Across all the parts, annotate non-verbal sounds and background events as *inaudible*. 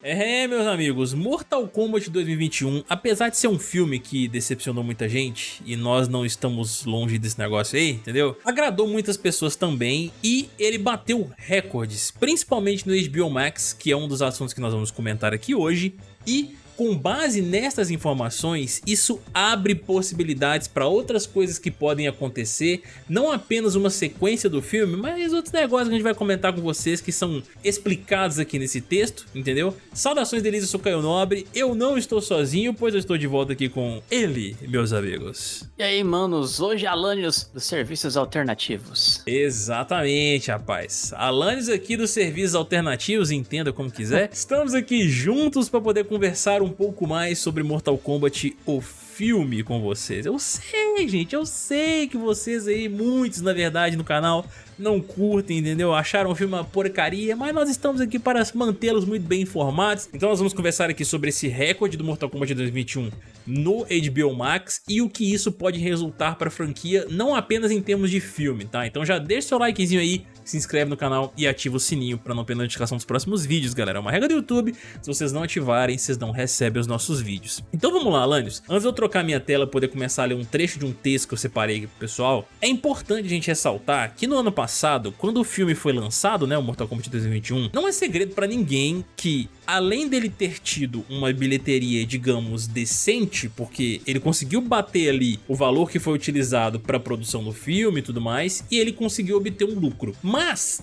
É, meus amigos, Mortal Kombat 2021, apesar de ser um filme que decepcionou muita gente, e nós não estamos longe desse negócio aí, entendeu? Agradou muitas pessoas também, e ele bateu recordes, principalmente no HBO Max, que é um dos assuntos que nós vamos comentar aqui hoje, e com base nessas informações, isso abre possibilidades para outras coisas que podem acontecer, não apenas uma sequência do filme, mas outros negócios que a gente vai comentar com vocês que são explicados aqui nesse texto, entendeu? Saudações delícia, eu sou Caio Nobre, eu não estou sozinho, pois eu estou de volta aqui com ele, meus amigos. E aí, manos, hoje Alanios dos Serviços Alternativos. Exatamente, rapaz. Alanios aqui dos Serviços Alternativos, entenda como quiser. Estamos aqui juntos para poder conversar um um pouco mais sobre Mortal Kombat, o filme com vocês. Eu sei, gente, eu sei que vocês aí, muitos na verdade no canal, não curtem, entendeu? Acharam o filme uma porcaria, mas nós estamos aqui para mantê-los muito bem informados. Então nós vamos conversar aqui sobre esse recorde do Mortal Kombat 2021 no HBO Max e o que isso pode resultar para a franquia, não apenas em termos de filme, tá? Então já deixa seu likezinho aí, se inscreve no canal e ativa o sininho para não perder notificação dos próximos vídeos, galera. É uma regra do YouTube, se vocês não ativarem, vocês não recebem os nossos vídeos. Então vamos lá, Alanios. Antes de eu trocar minha tela e poder começar a ler um trecho de um texto que eu separei aqui pro pessoal, é importante a gente ressaltar que no ano passado, quando o filme foi lançado, né, o Mortal Kombat 2021, não é segredo para ninguém que além dele ter tido uma bilheteria, digamos, decente, porque ele conseguiu bater ali o valor que foi utilizado para a produção do filme e tudo mais, e ele conseguiu obter um lucro. Mas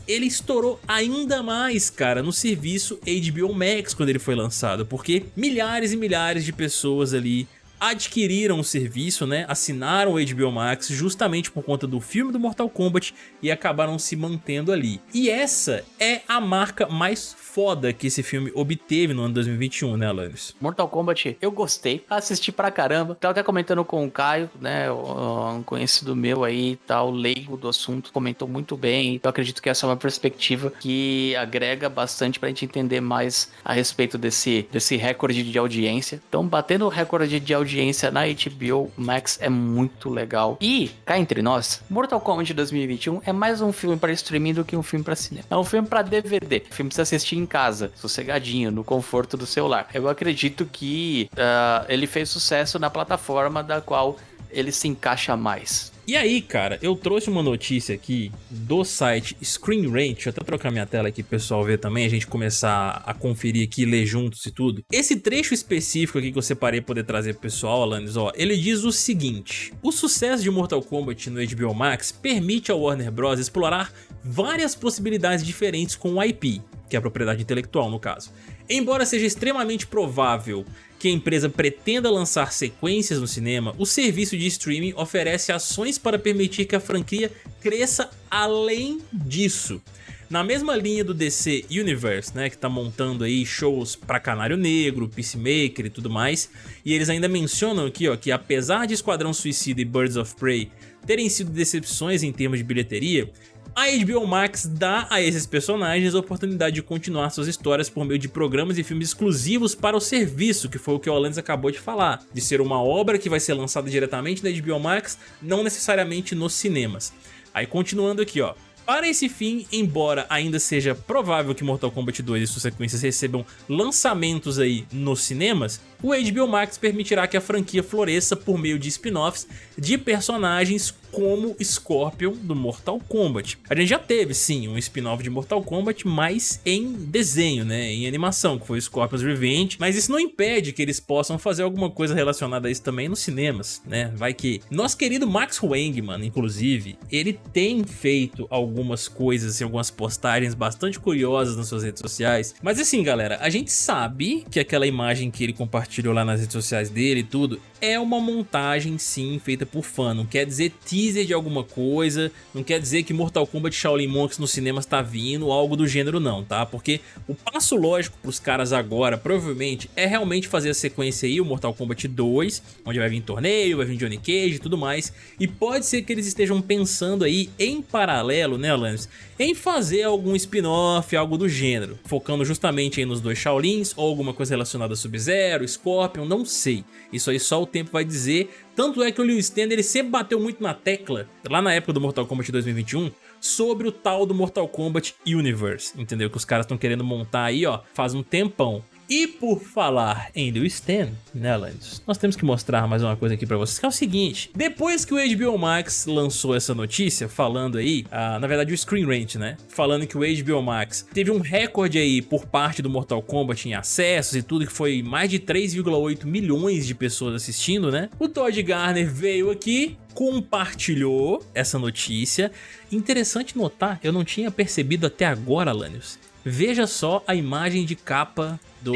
ele estourou ainda mais, cara, no serviço HBO Max quando ele foi lançado, porque milhares e milhares de pessoas ali adquiriram o serviço, né, assinaram o HBO Max justamente por conta do filme do Mortal Kombat e acabaram se mantendo ali. E essa é a marca mais foda que esse filme obteve no ano 2021, né, Alanis? Mortal Kombat, eu gostei, assisti pra caramba. Tava até comentando com o Caio, né, um conhecido meu aí, tal, leigo do assunto, comentou muito bem. Eu acredito que essa é uma perspectiva que agrega bastante pra gente entender mais a respeito desse, desse recorde de audiência. Então, batendo o recorde de audiência na HBO Max é muito legal. E, cá entre nós, Mortal Kombat 2021 é mais um filme para streaming do que um filme para cinema. É um filme para DVD. Filme precisa assistir em casa, sossegadinho, no conforto do seu lar. Eu acredito que uh, ele fez sucesso na plataforma da qual ele se encaixa mais. E aí, cara, eu trouxe uma notícia aqui do site Screen Rant, deixa eu até trocar minha tela aqui pro pessoal ver também, a gente começar a conferir aqui, ler juntos e tudo. Esse trecho específico aqui que eu separei pra poder trazer pro pessoal, Alanis, ó, ele diz o seguinte, o sucesso de Mortal Kombat no HBO Max permite ao Warner Bros. explorar várias possibilidades diferentes com o IP, que é a propriedade intelectual no caso. Embora seja extremamente provável que a empresa pretenda lançar sequências no cinema, o serviço de streaming oferece ações para permitir que a franquia cresça além disso. Na mesma linha do DC Universe, né, que tá montando aí shows pra Canário Negro, Peacemaker e tudo mais, e eles ainda mencionam aqui ó, que apesar de Esquadrão Suicida e Birds of Prey terem sido decepções em termos de bilheteria, a HBO Max dá a esses personagens a oportunidade de continuar suas histórias por meio de programas e filmes exclusivos para o serviço, que foi o que o Alanis acabou de falar, de ser uma obra que vai ser lançada diretamente na HBO Max, não necessariamente nos cinemas. Aí continuando aqui ó, para esse fim, embora ainda seja provável que Mortal Kombat 2 e suas sequências recebam lançamentos aí nos cinemas, o HBO Max permitirá que a franquia floresça por meio de spin-offs de personagens como Scorpion do Mortal Kombat. A gente já teve sim um spin-off de Mortal Kombat, mas em desenho, né, em animação, que foi Scorpion's Revenge, mas isso não impede que eles possam fazer alguma coisa relacionada a isso também nos cinemas, né, vai que. Nosso querido Max Wangman, inclusive, ele tem feito algumas coisas, assim, algumas postagens bastante curiosas nas suas redes sociais, mas assim galera, a gente sabe que aquela imagem que ele compartilhou lá nas redes sociais dele e tudo, é uma montagem sim feita por fã, não quer dizer teaser de alguma coisa, não quer dizer que Mortal Kombat Shaolin Monks no cinema está vindo algo do gênero não, tá? Porque o passo lógico pros caras agora, provavelmente, é realmente fazer a sequência aí, o Mortal Kombat 2, onde vai vir torneio, vai vir Johnny Cage e tudo mais, e pode ser que eles estejam pensando aí em paralelo, né Lance, em fazer algum spin-off, algo do gênero, focando justamente aí nos dois Shaolins, ou alguma coisa relacionada a Sub-Zero, Scorpion, não sei, isso aí só o tempo vai dizer, tanto é que o Lewis Stand ele sempre bateu muito na tecla, lá na época do Mortal Kombat 2021, sobre o tal do Mortal Kombat Universe, entendeu? Que os caras estão querendo montar aí, ó, faz um tempão. E por falar em The Stand, né? Nós temos que mostrar mais uma coisa aqui pra vocês, que é o seguinte. Depois que o HBO Max lançou essa notícia, falando aí, ah, na verdade o Screen Rant, né? Falando que o HBO Max teve um recorde aí por parte do Mortal Kombat em acessos e tudo, que foi mais de 3,8 milhões de pessoas assistindo, né? O Todd Garner veio aqui compartilhou essa notícia. Interessante notar, eu não tinha percebido até agora, Lanius. Veja só a imagem de capa do.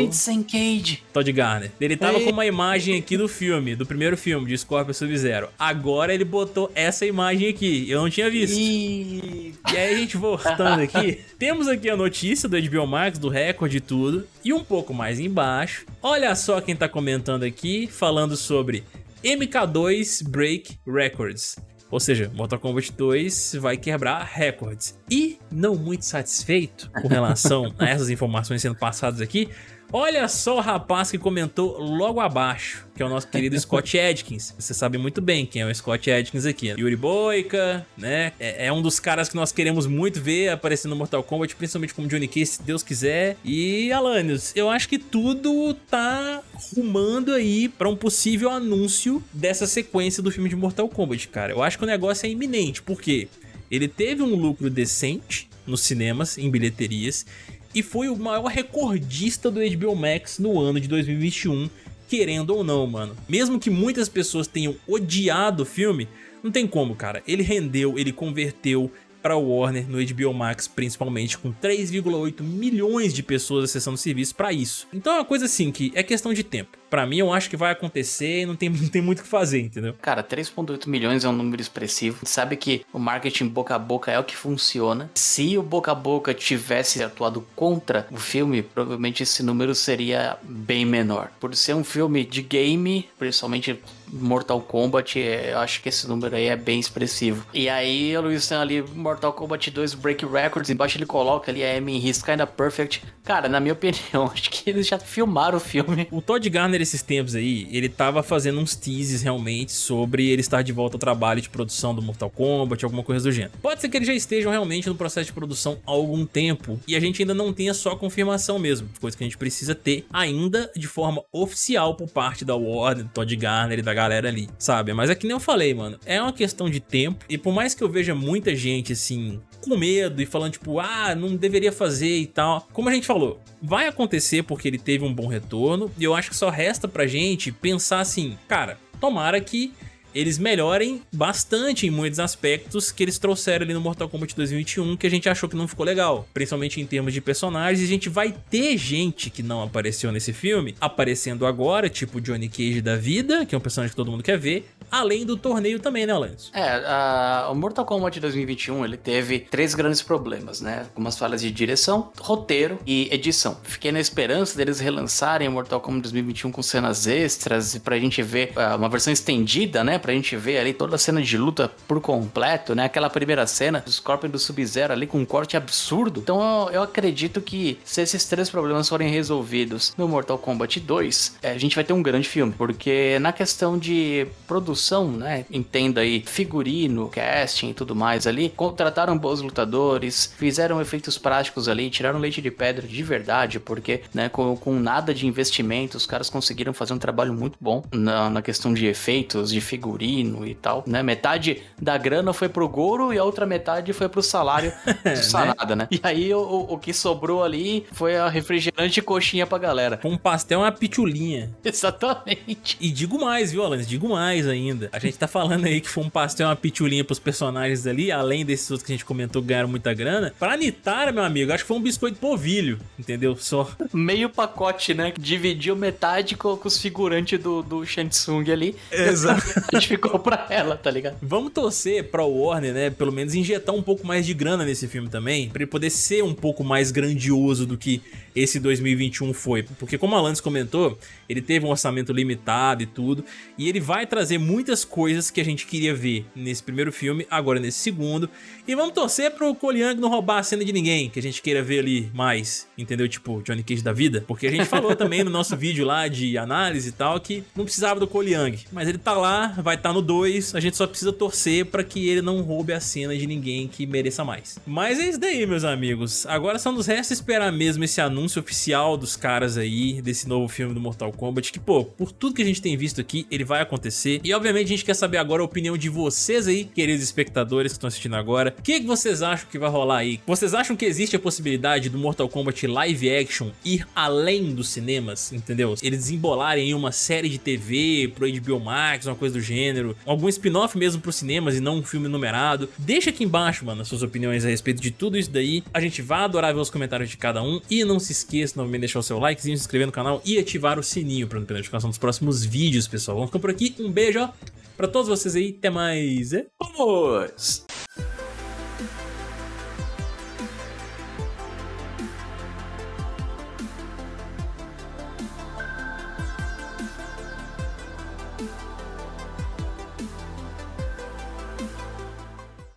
Todd Garner. Ele tava com uma imagem aqui do filme, do primeiro filme, de Scorpion Sub-Zero. Agora ele botou essa imagem aqui, eu não tinha visto. E... E aí a gente voltando aqui, *laughs* temos aqui a notícia do HBO Max, do recorde e tudo, e um pouco mais embaixo, olha só quem tá comentando aqui, falando sobre MK2 Break Records. Ou seja, Mortal Kombat 2 vai quebrar recordes. E, não muito satisfeito com relação *laughs* a essas informações sendo passadas aqui, Olha só o rapaz que comentou logo abaixo, que é o nosso querido *laughs* Scott Adkins. Você sabe muito bem quem é o Scott Adkins aqui. Yuri Boyka, né? É, é, um dos caras que nós queremos muito ver aparecendo no Mortal Kombat, principalmente como Johnny Cage, se Deus quiser. E Alanios, eu acho que tudo tá rumando aí para um possível anúncio dessa sequência do filme de Mortal Kombat, cara. Eu acho que o negócio é iminente, porque ele teve um lucro decente nos cinemas, em bilheterias, e foi o maior recordista do HBO Max no ano de 2021, querendo ou não, mano. Mesmo que muitas pessoas tenham odiado o filme, não tem como, cara. Ele rendeu, ele converteu, para Warner no HBO Max, principalmente com 3,8 milhões de pessoas acessando o serviço para isso. Então é uma coisa assim que é questão de tempo. Pra mim, eu acho que vai acontecer e não tem, *laughs* não tem muito o que fazer, entendeu? Cara, 3,8 milhões é um número expressivo. Sabe que o marketing boca a boca é o que funciona. Se o boca a boca tivesse atuado contra o filme, provavelmente esse número seria bem menor. Por ser um filme de game, principalmente Mortal Kombat, é, eu acho que esse número aí é bem expressivo. E aí, o Luiz tem ali Mortal Kombat 2 Break Records, embaixo ele coloca ali a M His Kinda Perfect. Cara, na minha *laughs* opinião, acho que eles já filmaram o filme. O Todd Garner, esses tempos aí, ele tava fazendo uns teases realmente sobre ele estar de volta ao trabalho de produção do Mortal Kombat, alguma coisa do gênero. Pode ser que eles já estejam realmente no processo de produção há algum tempo e a gente ainda não tenha só confirmação mesmo, coisa que a gente precisa ter ainda de forma oficial por parte da Warner, do Todd Garner e da galera ali, sabe? Mas é que nem eu falei, mano, é uma questão de tempo e por mais que eu veja muita gente assim com medo e falando tipo, ah, não deveria fazer e tal, como a gente falou, vai acontecer porque ele teve um bom retorno e eu acho que só resta pra gente pensar assim, cara, tomara que eles melhorem bastante em muitos aspectos que eles trouxeram ali no Mortal Kombat 2021 que a gente achou que não ficou legal, principalmente em termos de personagens, e a gente vai ter gente que não apareceu nesse filme aparecendo agora, tipo Johnny Cage da vida, que é um personagem que todo mundo quer ver, além do torneio também, né, Lance? É, a, o Mortal Kombat 2021 ele teve três grandes problemas, né? Algumas falhas de direção, roteiro e edição. Fiquei na esperança deles relançarem o Mortal Kombat 2021 com cenas extras pra gente ver uh, uma versão estendida, né? Pra gente ver ali toda a cena de luta por completo, né? Aquela primeira cena do Scorpion do Sub-Zero ali com um corte absurdo. Então eu, eu, acredito que se esses três problemas forem resolvidos no Mortal Kombat 2, é, a gente vai ter um grande filme. Porque na questão de produção, né? Entenda aí, figurino, casting e tudo mais ali, contrataram bons lutadores, fizeram efeitos práticos ali, tiraram leite de pedra de verdade, porque, né, com, com nada de investimento, os caras conseguiram fazer um trabalho muito bom na, na questão de efeitos, de figurino figurino e tal, né? Metade da grana foi pro Goro e a outra metade foi pro salário *laughs* do Sanada, né? E aí o, o, que sobrou ali foi a refrigerante e coxinha pra galera. Um pastel e uma pitulinha. *laughs* Exatamente. E digo mais, viu, Alan? Digo mais ainda. A gente tá falando aí que foi um pastel e uma pitulinha pros personagens ali, além desses outros que a gente comentou ganharam muita grana. Pra Nitara, meu amigo, acho que foi um biscoito povilho, entendeu? Só. Meio pacote, né? Dividiu metade com, com os figurantes do, do Shansung ali. Exato. *laughs* Ficou pra ela, tá ligado? Vamos torcer pra Warner, né? Pelo menos injetar um pouco mais de grana nesse filme também, pra ele poder ser um pouco mais grandioso do que esse 2021 foi. Porque como a Lance comentou, ele teve um orçamento limitado e tudo, e ele vai trazer muitas coisas que a gente queria ver nesse primeiro filme, agora nesse segundo. E vamos torcer pro Cole Young não roubar a cena de ninguém, que a gente queira ver ali mais, entendeu? Tipo, Johnny Cage da vida. Porque a gente falou também no nosso vídeo lá de análise e tal, que não precisava do Cole Young. Mas ele tá lá, vai estar tá no 2, a gente só precisa torcer pra que ele não roube a cena de ninguém que mereça mais. Mas é isso daí, meus amigos. Agora só nos resta esperar mesmo esse anúncio oficial dos caras aí, desse novo filme do Mortal Kombat, que, pô, por tudo que a gente tem visto aqui, ele vai acontecer. E, obviamente, a gente quer saber agora a opinião de vocês aí, queridos espectadores que estão assistindo agora. O que, que vocês acham que vai rolar aí? Vocês acham que existe a possibilidade do Mortal Kombat live action ir além dos cinemas, entendeu? Eles desembolarem em uma série de TV pro HBO Max, uma coisa do gênero, algum spin-off mesmo pros cinemas e não um filme numerado. Deixa aqui embaixo, mano, as suas opiniões a respeito de tudo isso daí. A gente vai adorar ver os comentários de cada um e não se esqueça novamente de deixar o seu likezinho, se inscrever no canal e ativar o sininho para não perder a notificação dos próximos vídeos, pessoal. Vamos ficar por aqui, um beijo, ó, pra todos vocês aí, até mais. Vamos!